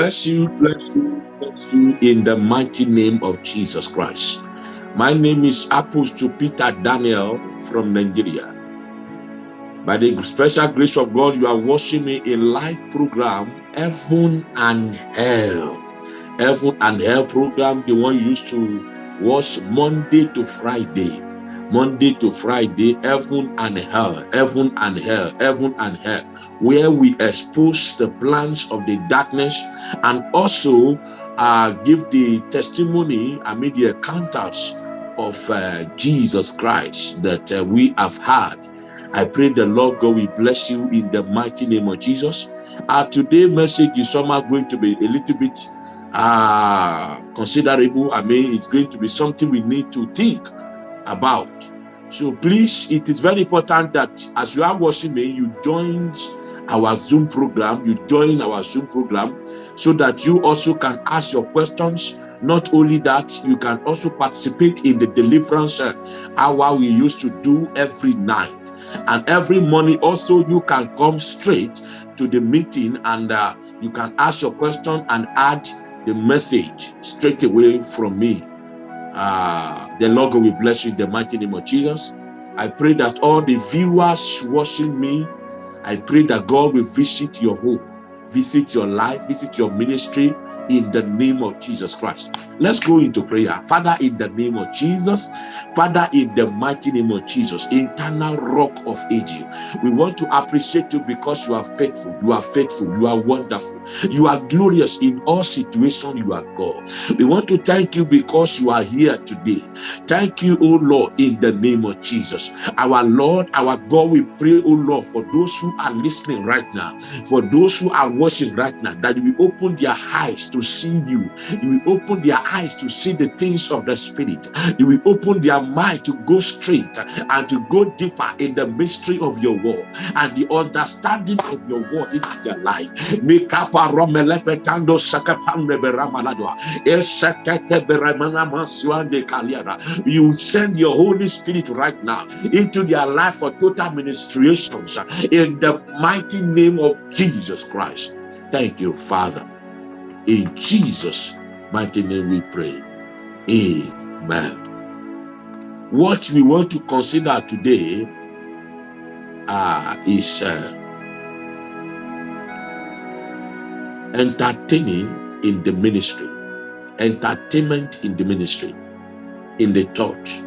Bless you, bless you, bless you in the mighty name of Jesus Christ. My name is Apostle Peter Daniel from Nigeria. By the special grace of God, you are watching me in live program Heaven and Hell. Heaven and Hell program, the one used to watch Monday to Friday. Monday to Friday, heaven and hell, heaven and hell, heaven and hell, where we expose the plans of the darkness and also uh, give the testimony, I the encounters of uh, Jesus Christ that uh, we have had. I pray the Lord God will bless you in the mighty name of Jesus. Our today message is somehow going to be a little bit uh, considerable. I mean, it's going to be something we need to think about. So please, it is very important that as you are watching me, you join our Zoom program, you join our Zoom program so that you also can ask your questions. Not only that, you can also participate in the deliverance uh, hour we used to do every night. And every morning also you can come straight to the meeting and uh, you can ask your question and add the message straight away from me. Uh, the Lord will bless you in the mighty name of Jesus. I pray that all the viewers watching me, I pray that God will visit your home, visit your life, visit your ministry, in the name of Jesus Christ. Let's go into prayer. Father, in the name of Jesus, Father, in the mighty name of Jesus, eternal rock of ages, we want to appreciate you because you are faithful, you are faithful, you are wonderful, you are glorious in all situations, you are God. We want to thank you because you are here today. Thank you, O Lord, in the name of Jesus. Our Lord, our God, we pray, O Lord, for those who are listening right now, for those who are watching right now, that we open their eyes to see you. You will open their eyes to see the things of the spirit. You will open their mind to go straight and to go deeper in the mystery of your word and the understanding of your word in their life. You send your Holy Spirit right now into their life for total ministrations in the mighty name of Jesus Christ. Thank you, Father. In Jesus' mighty name we pray. Amen. What we want to consider today uh, is uh, entertaining in the ministry, entertainment in the ministry, in the church.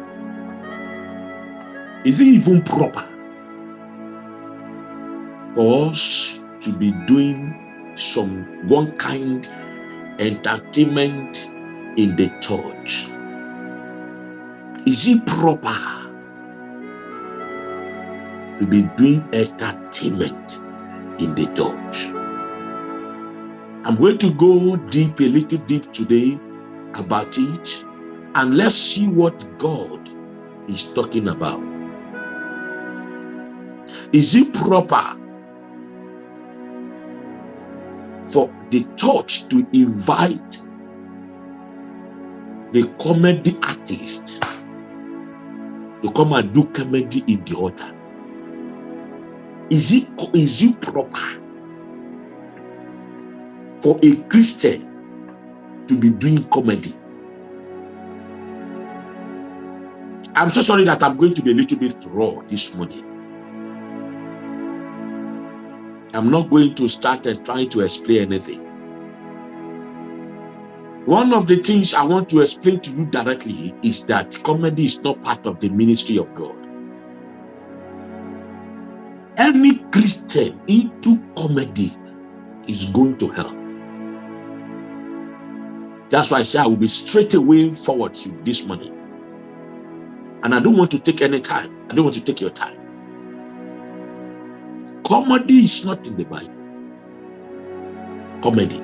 Is it even proper for us to be doing some one kind entertainment in the church? Is it proper to be doing entertainment in the church? I'm going to go deep, a little deep today about it, and let's see what God is talking about. Is it proper for the church to invite the comedy artist to come and do comedy in the altar. Is it, is it proper for a Christian to be doing comedy? I'm so sorry that I'm going to be a little bit raw this morning. I'm not going to start trying to explain anything. One of the things I want to explain to you directly is that comedy is not part of the ministry of God. Any Christian into comedy is going to hell. That's why I say I will be straight away forward to this morning. And I don't want to take any time. I don't want to take your time. Comedy is not in the Bible. Comedy.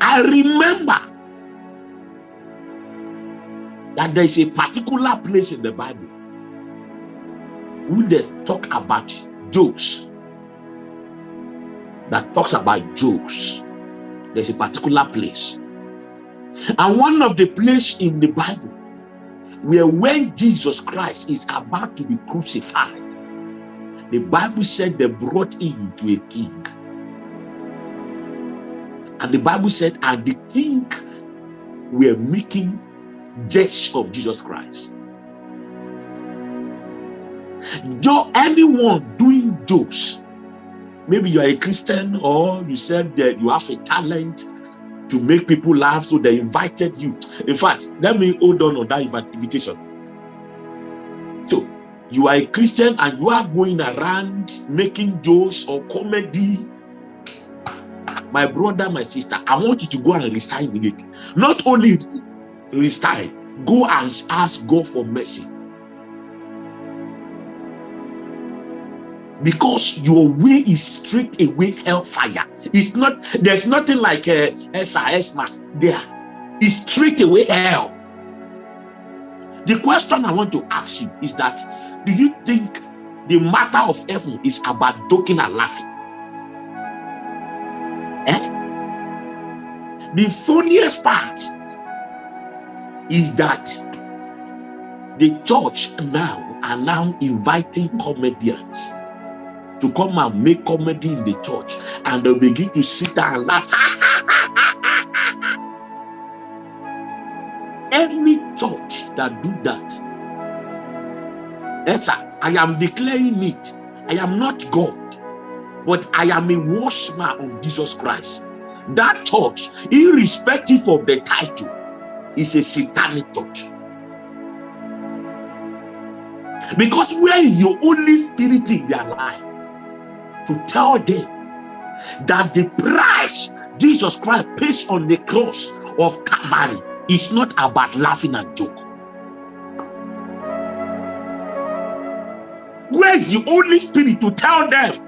I remember that there is a particular place in the Bible where they talk about jokes. That talks about jokes. There's a particular place. And one of the places in the Bible where when Jesus Christ is about to be crucified, the Bible said they brought him to a king. And the Bible said, and the king were making jest of Jesus Christ. Though anyone doing jokes, maybe you are a Christian or you said that you have a talent to make people laugh, so they invited you. In fact, let me hold on on that invitation. You are a Christian and you are going around making jokes or comedy. My brother, my sister, I want you to go and resign it. Not only resign, go and ask God for mercy. because your way is straight away hellfire. It's not, there's nothing like a uh, SIS there. It's straight away hell. The question I want to ask you is that do you think the matter of heaven is about joking and laughing? Eh? The funniest part is that the church now are now inviting comedians to come and make comedy in the church and they'll begin to sit and laugh. Any church that do that, yes, sir, I am declaring it. I am not God, but I am a worshiper of Jesus Christ. That church, irrespective of the title, is a satanic church. Because where is your Holy Spirit in their life? to tell them that the price Jesus Christ pays on the cross of Calvary is not about laughing and joke. Where's the Holy Spirit to tell them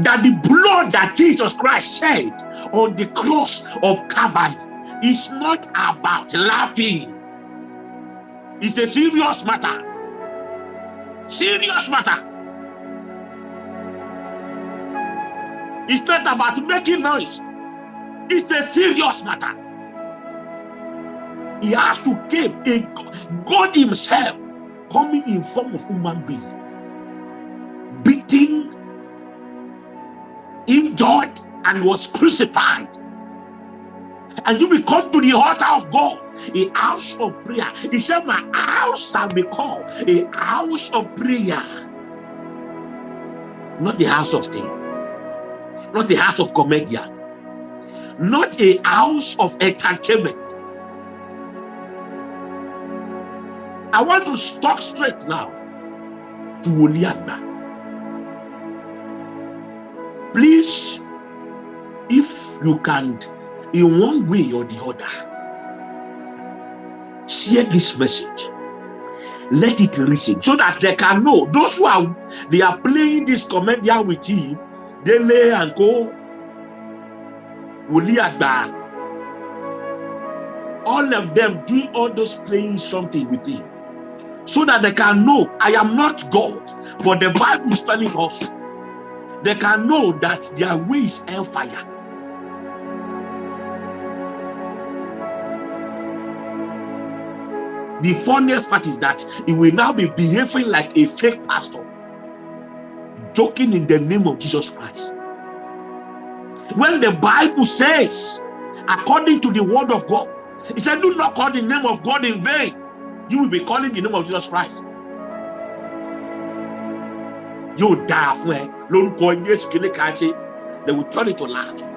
that the blood that Jesus Christ shed on the cross of Calvary is not about laughing? It's a serious matter. Serious matter. It's not about making noise. It's a serious matter. He has to give a God Himself coming in form of human being, beaten, injured, and was crucified. And you will come to the altar of God, a house of prayer. He said, My house shall be called a house of prayer, not the house of things not a house of comedian, not a house of entertainment. I want to stop straight now to Woli Agba. Please, if you can, in one way or the other, share this message. Let it reach so that they can know those who are they are playing this comedian with him They Dele and Co, Wòlíì all of them doing all those playing something with him so that they can know I am not God, but the Bible is telling us they can know that their way is hellfire. The funniest part is that he will now be behaving like a fake pastor joking in the name of Jesus Christ. When the Bible says, according to the word of God, it said, Do not call the name of God in vain. You will be calling the name of Jesus Christ. You die when they will turn it to laugh.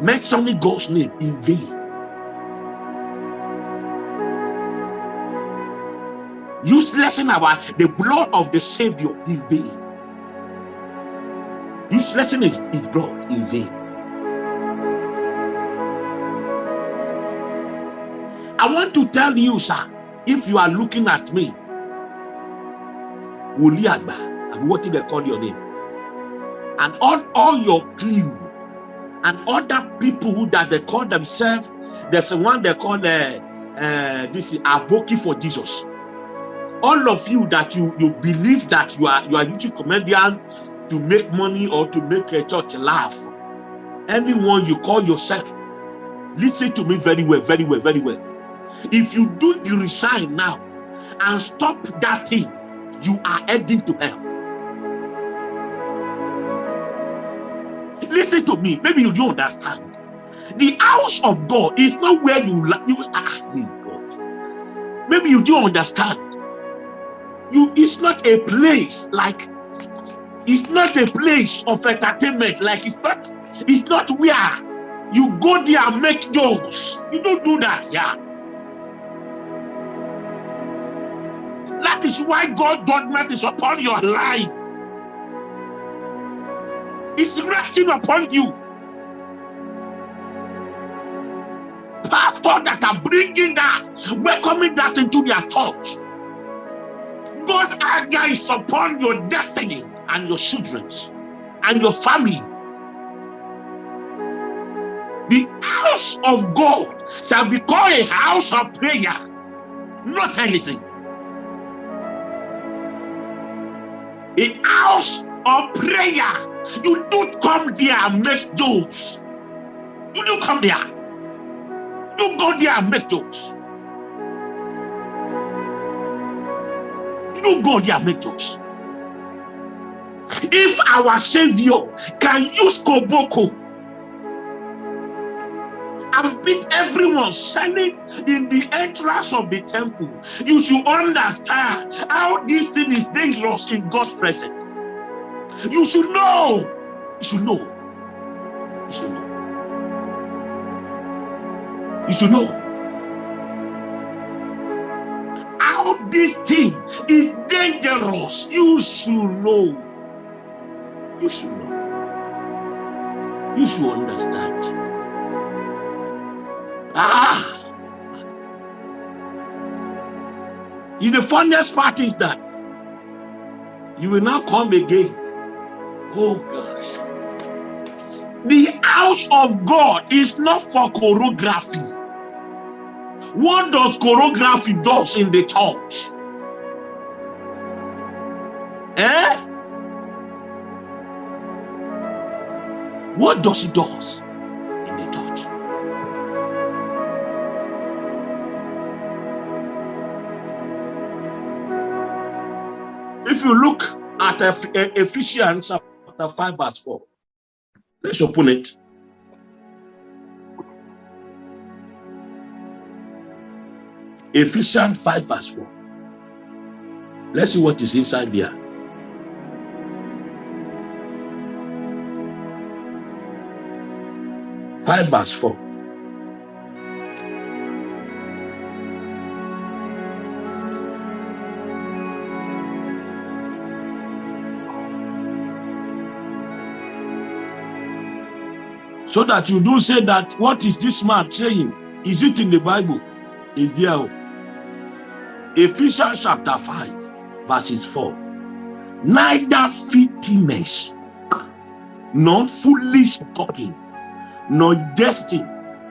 Mentioning God's name in vain. Useless in our the blood of the Savior in vain. This lesson is, is God in vain. I want to tell you, sir, if you are looking at me, what did they call your name? And all, all your crew and other people that they call themselves, there's one they call uh, uh, this is Aboki for Jesus. All of you that you you believe that you are you are YouTube comedian, to make money or to make a church laugh. Anyone you call yourself, listen to me very well, very well, very well. If you do the resign now and stop that thing, you are heading to hell. Listen to me. Maybe you don't understand. The house of God is not where you you ah God. Maybe you don't understand. You it's not a place like it's not a place of entertainment. Like it's not it's not where you go there and make jokes. You don't do that, yeah. That is why God judgment is upon your life. It's resting upon you. Pastor that are bringing that, welcoming that into their church. God's anger is upon your destiny and your children's and your family. The house of God shall be called a house of prayer, not anything. A house of prayer. You don't come there and make jokes. You don't come there. You don't go there and make jokes. You don't go there and make jokes. If our Savior can use Koboko and beat everyone standing in the entrance of the temple, you should understand how this thing is dangerous in God's presence. You should know. You should know. You should know. You should know. How this thing is dangerous. You should know. You should know. You should understand. Ah. The funniest part is that you will now come again Oh gosh. The house of God is not for choreography. What does choreography does in the church? Eh? What does it does If you look at Ephesians chapter 5, verse 4. Let's open it. Ephesians 5, verse 4. Let's see what is inside there. Five verse four. So that you don't say that what is this man saying? Is it in the bible? Is there ephesians chapter 5 verses 4 neither filthiness nor foolish talking nor jesting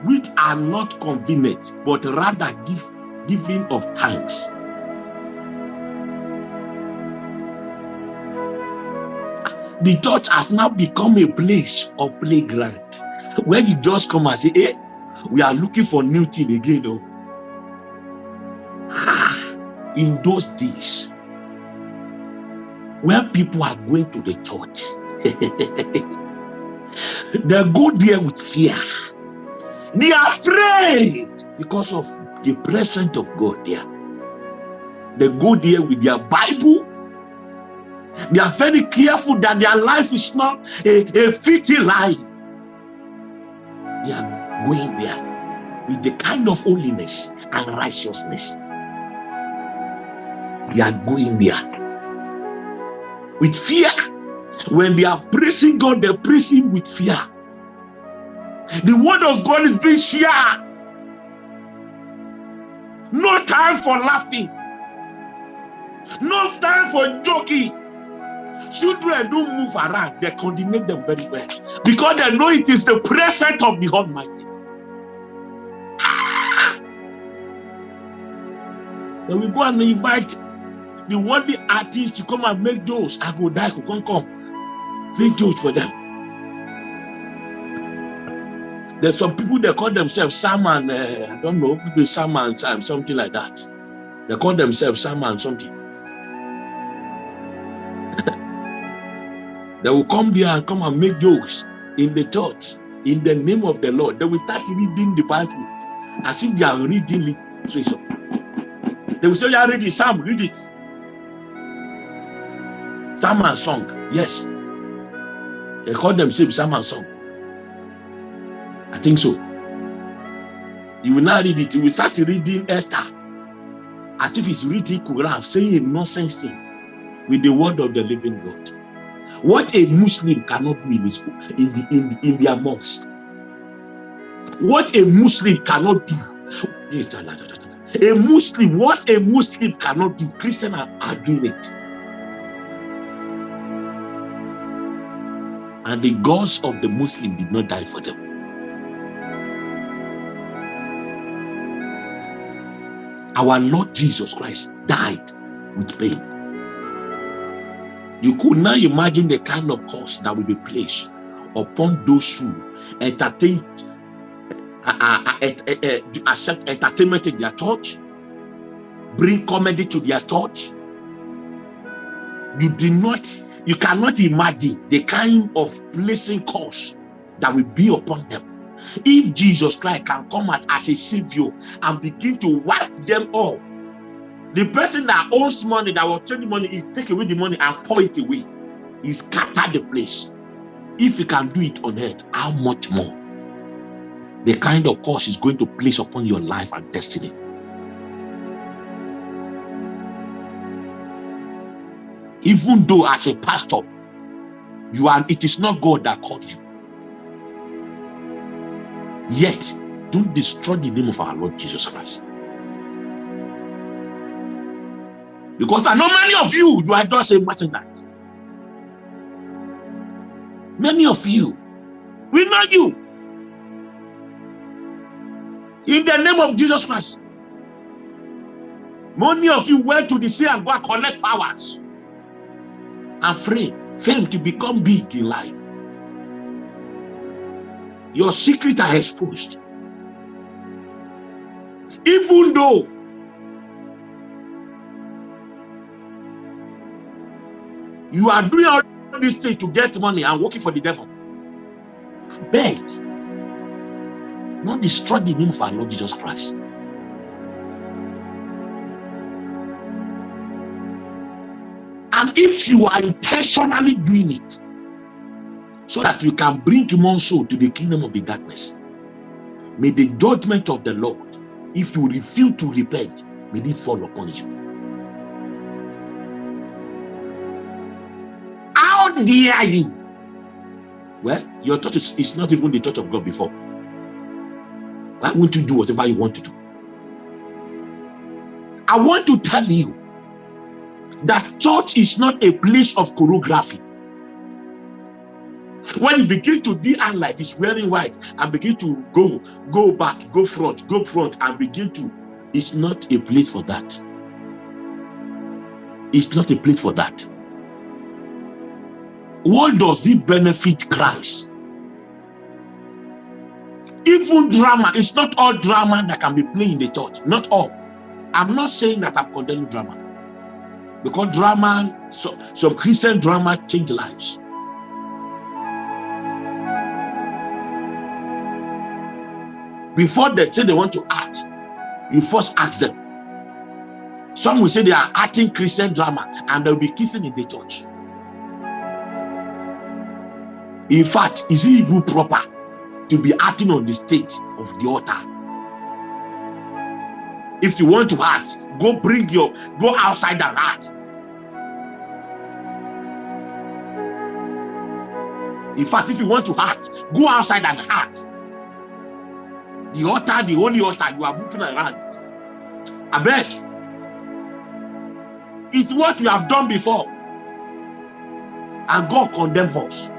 which are not convenient but rather give giving of thanks. The church has now become a place of playground when you just come and say, hey, we are looking for new thing again. Oh. In those days, when people are going to the church, they go there with fear. They are afraid because of the presence of God there. They go there with their Bible. They are very careful that their life is not a, a fitting life they are going there with the kind of holiness and righteousness. They are going there with fear. When they are praising God, they're praising with fear. The word of God is being shared. No time for laughing. No time for joking. Children don't move around, they coordinate them very well because they know it is the presence of the Almighty. Then we go and invite the worthy artists to come and make those. I go die, come come, make jokes for them. There's some people that call themselves Salman, uh, I don't know, maybe Salman time, something like that. They call themselves Salman something. They will come there and come and make jokes. in the church in the name of the Lord. They will start reading the Bible as if they are reading literature. They will say, "Yeah, read the Psalm, read it." Psalm and song, yes. They call themselves Psalm and song. I think so. You will not read it. You will start reading Esther as if it's reading Quran, saying nonsense thing with the word of the living God. What a Muslim cannot do in, his, in, the, in, in their mosque. What a Muslim cannot do. A Muslim, what a Muslim cannot do, Christians are, are doing it. And the gods of the Muslim did not die for them. Our Lord Jesus Christ died with pain. You could now imagine the kind of cost that will be placed upon those who entertain, uh, uh, uh, uh, accept entertainment in their church, bring comedy to their church. You do not, you cannot imagine the kind of placing cost that will be upon them. If Jesus Christ can come out as a savior and begin to wipe them all the person that owns money, that was changing money, he take away the money and pour it away. He scatter the place. If he can do it on earth, how much more? The kind of course is going to place upon your life and destiny. Even though as a pastor, you are it is not God that called you. Yet, don't destroy the name of our Lord Jesus Christ. Because I know many of you, you are just a merchandise. Many of you, we know you. In the name of Jesus Christ. Many of you went to the sea and go and collect powers and free fame to become big in life. Your secret are exposed. Even though You are doing all this thing to get money and working for the devil. Beg. Not destroy the name of our Lord Jesus Christ. And if you are intentionally doing it, so that you can bring more soul to the kingdom of the darkness, may the judgment of the Lord, if you refuse to repent, may it fall upon you. Dare you? Well, your church is, is not even the church of God before. Why won't you do whatever you want to do? I want to tell you that church is not a place of choreography. When you begin to do and like this wearing white and begin to go, go back, go front, go front, and begin to, it's not a place for that. It's not a place for that. What does it benefit Christ? Even drama, it's not all drama that can be played in the church. Not all. I'm not saying that I'm condemning drama. Because drama, so, some Christian drama change lives. Before they say they want to act, you first ask them. Some will say they are acting Christian drama and they'll be kissing in the church. In fact, is it even proper to be acting on the stage of the altar? If you want to act, go bring your, go outside and act. In fact, if you want to act, go outside and act. The altar, the holy altar, you are moving around. I beg. It's what you have done before. And God condemn us.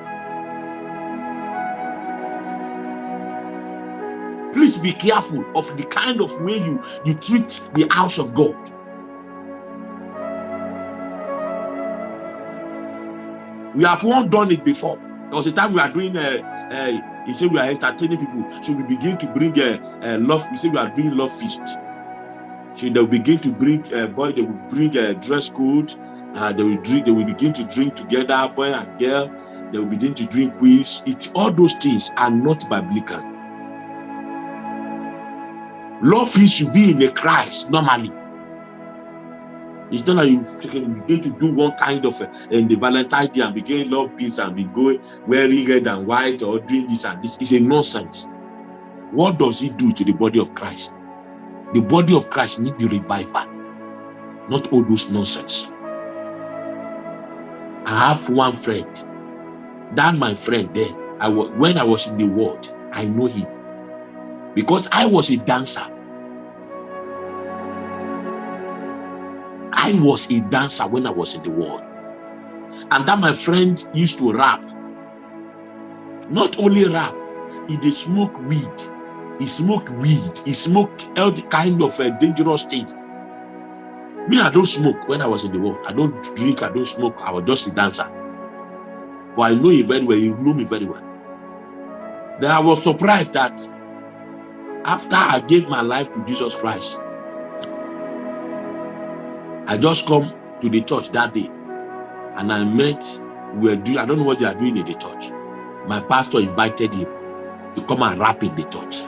Please be careful of the kind of way you you treat the house of god. We have one done it before. There was a time we are doing uh, uh he said we are entertaining people. So we begin to bring uh, uh love we say we are doing love feast. So they'll begin to bring uh, boy they will bring a uh, dress code uh, they will drink they will begin to drink together boy and girl. They will begin to drink quiz. It all those things are not biblical. Love is should be in a Christ normally. It's not like you begin to do one kind of uh, in the Valentine Day and begin love feast and be going wearing red and white or doing this and this. It's a nonsense. What does it do to the body of Christ? The body of Christ need the revival, not all those nonsense. I have one friend. That my friend there. I was when I was in the world, I know him because I was a dancer. I was a dancer when I was in the world, and that my friend used to rap. Not only rap, he did smoke weed he smoked weed. He smoked all kind of a dangerous things. Me, I don't smoke when I was in the world. I don't drink, I don't smoke. I was just a dancer. But I know him very well. He knew me very well. Then I was surprised that after I gave my life to Jesus Christ, I just come to the church that day and I met, we were doing, I don't know what they are doing in the church. My pastor invited him to come and rap in the church.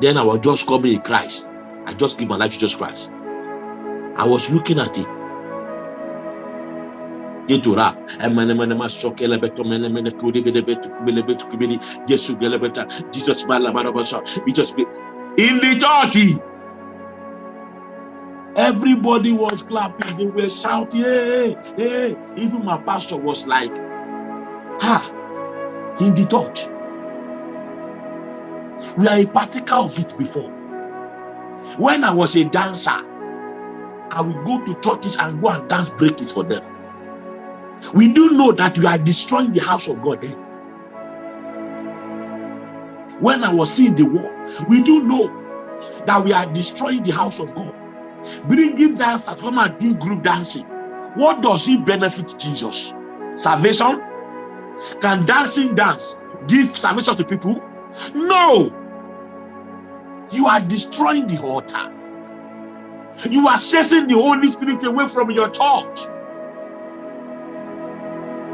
Then I was just coming in Christ. I just give my life to Jesus Christ. I was looking at it. Into rap. Jesus in the church. Everybody was clapping, they were shouting, hey, hey. Even my pastor was like, ha, in the church. We are a partaker of it before. When I was a dancer, I would go to churches and go and dance breakings for them. We do know that we are destroying the house of God then. When I was seeing the war, we do know that we are destroying the house of God. Bringing dancers come and do group dancing. What does it benefit Jesus? Salvation? Can dancing dance give salvation to people? No. You are destroying the altar. You are chasing the Holy Spirit away from your church.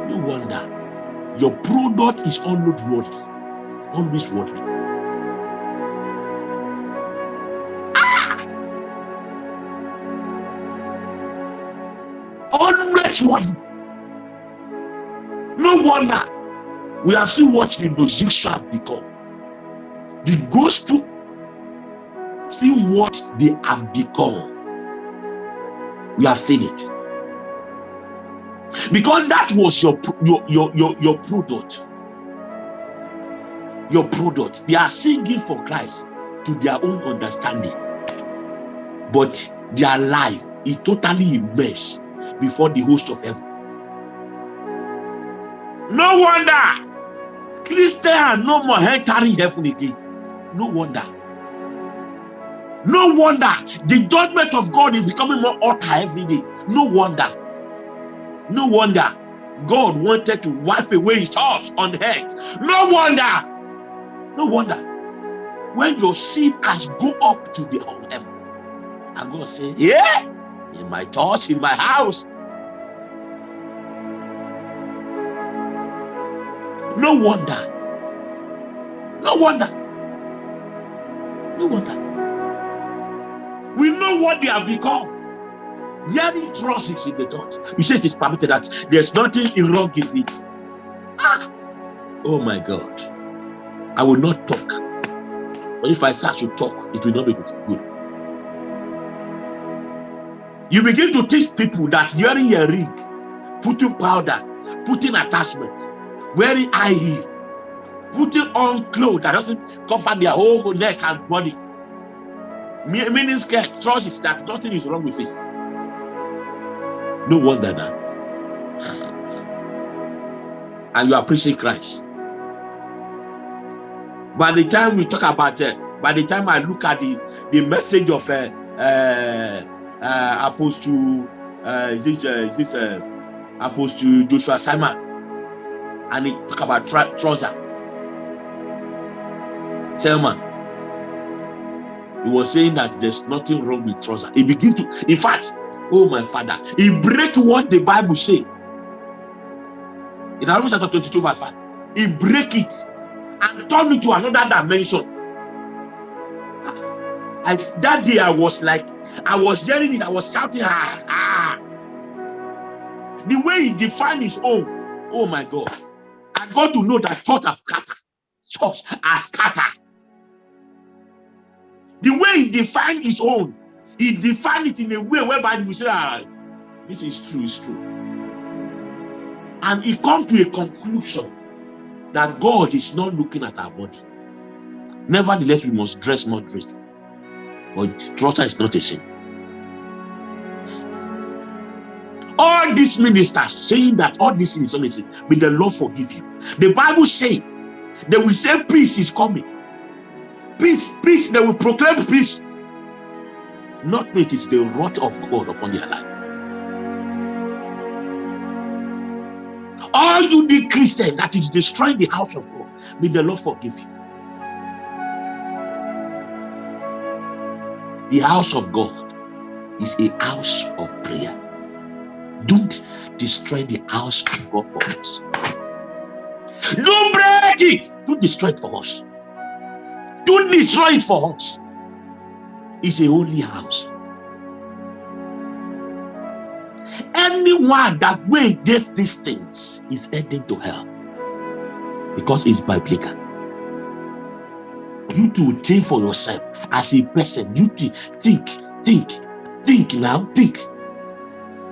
No wonder your product is always worldly. Always worldly. Ah! Always. No wonder we have seen what the musicians have become. The gospel, see what they have become. We have seen it. Because that was your your your your, your product. Your product. They are singing for Christ to their own understanding. But their life is totally immersed before the host of heaven. No wonder Christians no more entering heaven again. No wonder. No wonder the judgment of God is becoming more utter every day. No wonder. No wonder God wanted to wipe away his thoughts on earth. No wonder. No wonder. When your sin has go up to the whole heaven, and God say, Yeah, in my thoughts, in my house. No wonder. No wonder. No wonder. We know what they have become. Hearing trust in the church. You say it is permitted that there's nothing wrong in it. Ah! Oh my God. I will not talk. But if I start to talk, it will not be good. You begin to teach people that wearing a ring, putting powder, putting attachment, wearing high heel, putting on clothes that doesn't cover their whole neck and body. Meaning skirt, trousers that nothing is wrong with it. No wonder that. And you are preaching Christ. By the time we talk about it, uh, by the time I look at the, the message of uh, uh, uh, Apostle, uh, is this, uh, is this uh, Apostle Joshua Selman, and he talk about trouser Selman. He was saying that there's nothing wrong with trouser. He begin to, in fact, oh my father, he break what the Bible say. In Romans chapter 22, verse 5. He break it and turn it to another dimension. I, that day I was like, I was hearing it, I was shouting, ah, ah. The way he defined his own, oh my God. I got to know that church have scattered. Church has scattered. The way he defined his own, he defined it in a way whereby you say, ah, this is true, it's true. And he come to a conclusion that God is not looking at our body. Nevertheless, we must dress moderately. But trouser is not a sin. All these ministers saying that all this is not a sin, may the Lord forgive you. The Bible say they will say peace is coming. Peace, peace, they will proclaim peace. Not it is the wrath of God upon their life. All you the Christian that is destroying the house of God, may the Lord forgive you. The house of God is a house of prayer. Don't destroy the house of God for us. Don't break it. Don't destroy it for us. Don't destroy it for us. It's a holy house. Anyone that will against these things is heading to hell because it's biblical. You to think for yourself as a person. You think, think, think, think now, think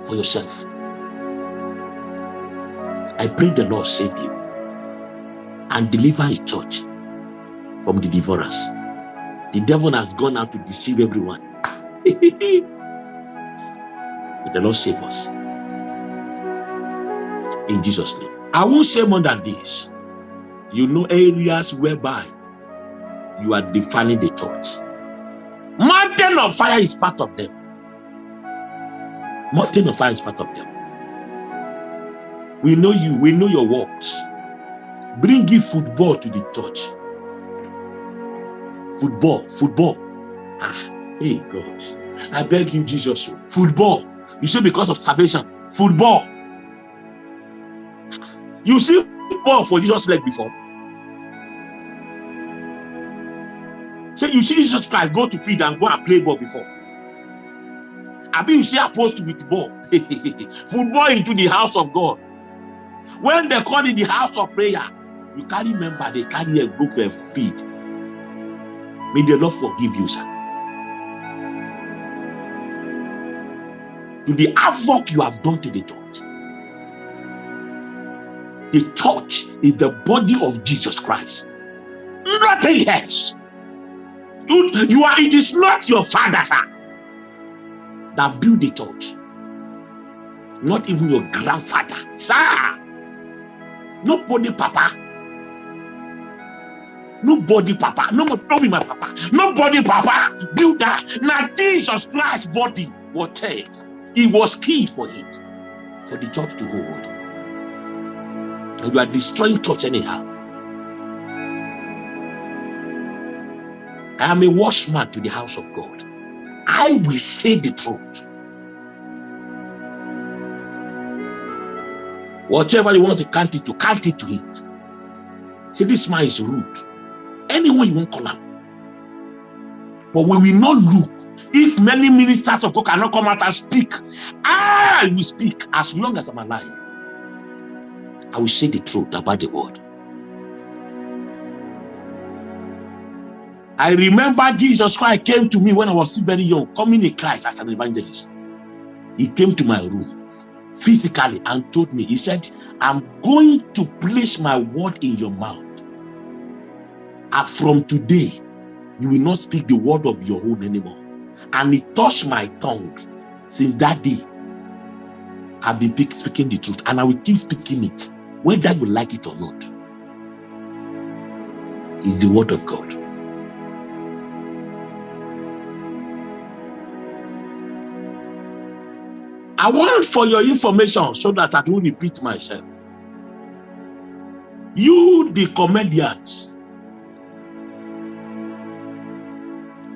for yourself. I pray the Lord save you and deliver his church from the devourers. The devil has gone out to deceive everyone. May the Lord save us. In Jesus' name. I won't say more than this. You know areas whereby you are defining the church. Mountain of fire is part of them. Mountain of fire is part of them. We know you, we know your works. Bring in football to the church. Football, football. Hey God. I beg you, Jesus. Football. You say because of salvation. Football. You see football for Jesus' leg before. Say you see Jesus Christ go to feed and go and play ball before. I mean, you see opposed with ball. football into the house of God. When they call in the house of prayer, you can't remember they carry a group of feed. May the Lord forgive you, sir. To the havoc you have done to the church. The church is the body of Jesus Christ. Nothing else. You, you are, it is not your father, sir, that built the church. Not even your grandfather, sir. Nobody, papa. Nobody, papa. No, don't be my papa. Nobody, papa, build that. Now, Jesus Christ's body was there. He was key for it, for the church to hold. And you are destroying church anyhow. I am a watchman to the house of God. I will say the truth. Whatever you want to count it to, count it to it. See, this man is rude. Anyone you won't call him. But we will not look. If many ministers of God cannot come out and speak, I will speak as long as I'm alive. I will say the truth about the word. I remember Jesus Christ came to me when I was still very young, coming in Christ as an evangelist. He came to my room physically and told me, he said, I'm going to place my word in your mouth. And from today, you will not speak the word of your own anymore. And it touched my tongue. Since that day, I've been speaking the truth and I will keep speaking it, whether you like it or not. It's the word of God. I want for your information so that I don't repeat myself. You, the comedians,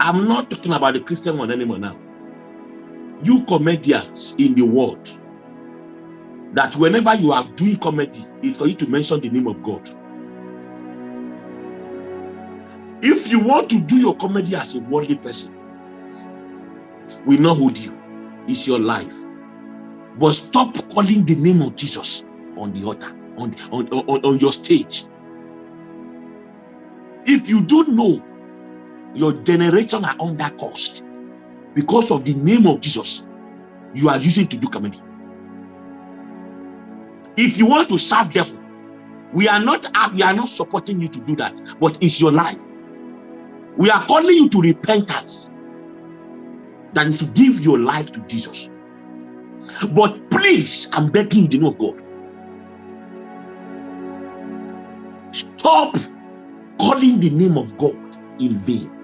I'm not talking about the Christian one anymore now. You comedians in the world, that whenever you are doing comedy, is for you to mention the name of God. If you want to do your comedy as a worldly person, we know who you. It's your life. But stop calling the name of Jesus on the altar, on, on, on, on your stage. If you don't know, your generation are under cost because of the name of Jesus you are using to do comedy. If you want to serve devil, we are not uh, we are not supporting you to do that, but it's your life. We are calling you to repentance that to give your life to Jesus. But please, I'm begging you the name of God. Stop calling the name of God in vain.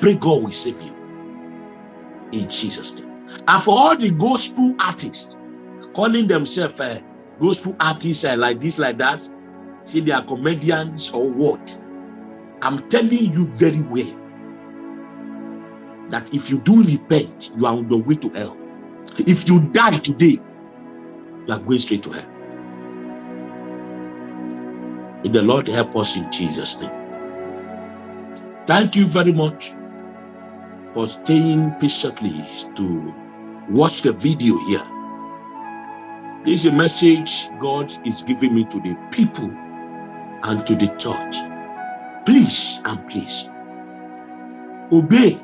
Pray God will save you in Jesus' name. And for all the gospel artists calling themselves uh, gospel artists uh, like this, like that, see they are comedians or what? I'm telling you very well that if you do repent, you are on your way to hell. If you die today, you are going straight to hell. May the Lord help us in Jesus' name. Thank you very much for staying patiently to watch the video here. This is a message God is giving me to the people and to the church. Please and please obey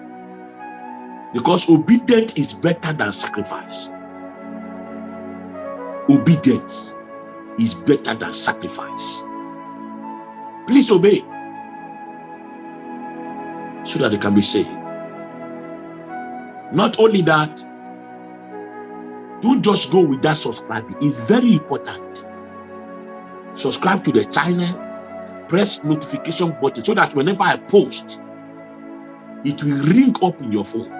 because obedience is better than sacrifice. Obedience is better than sacrifice. Please obey so that they can be saved. Not only that, don't just go with that subscribing. It's very important. Subscribe to the channel, press notification button so that whenever I post, it will ring up in your phone.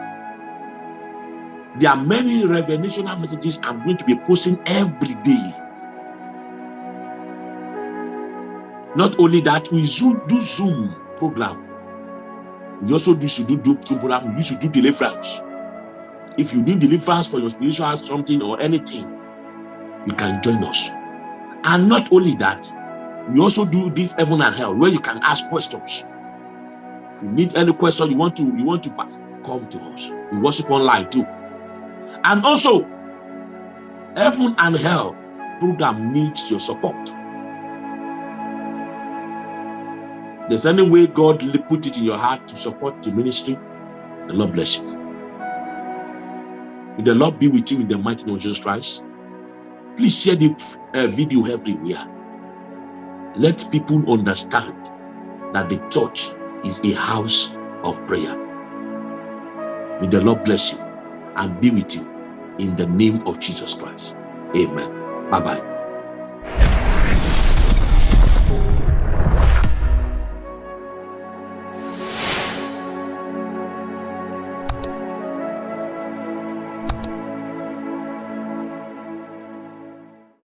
There are many revelational messages I'm going to be posting every day. Not only that, we do Zoom program. We also do do program. We to do deliverance. If you need deliverance for your spiritual something or anything, you can join us. And not only that, we also do this heaven and hell where you can ask questions. If you need any question you want to you want to come to us. We worship online too. And also, heaven and hell program needs your support. There's any way God put it in your heart to support the ministry, the Lord bless you. May the Lord be with you in the mighty name of Jesus Christ. Please share the uh, video everywhere. Let people understand that the church is a house of prayer. May the Lord bless you and be with you in the name of Jesus Christ. Amen. Bye-bye.